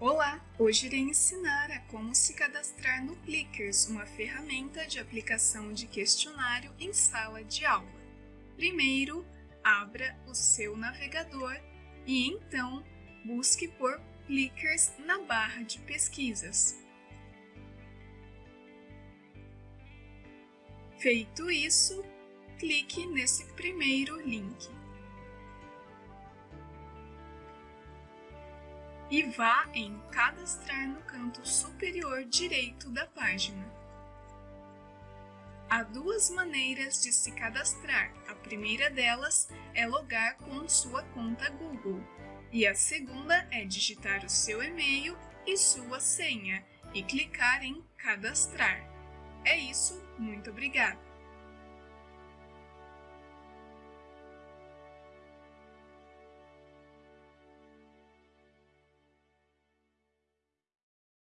Olá! Hoje irei ensinar a como se cadastrar no Clickers, uma ferramenta de aplicação de questionário em sala de aula. Primeiro, abra o seu navegador e então busque por Clickers na barra de pesquisas. Feito isso, clique nesse primeiro link. E vá em Cadastrar no canto superior direito da página. Há duas maneiras de se cadastrar. A primeira delas é logar com sua conta Google e a segunda é digitar o seu e-mail e sua senha e clicar em Cadastrar. É isso, muito obrigada!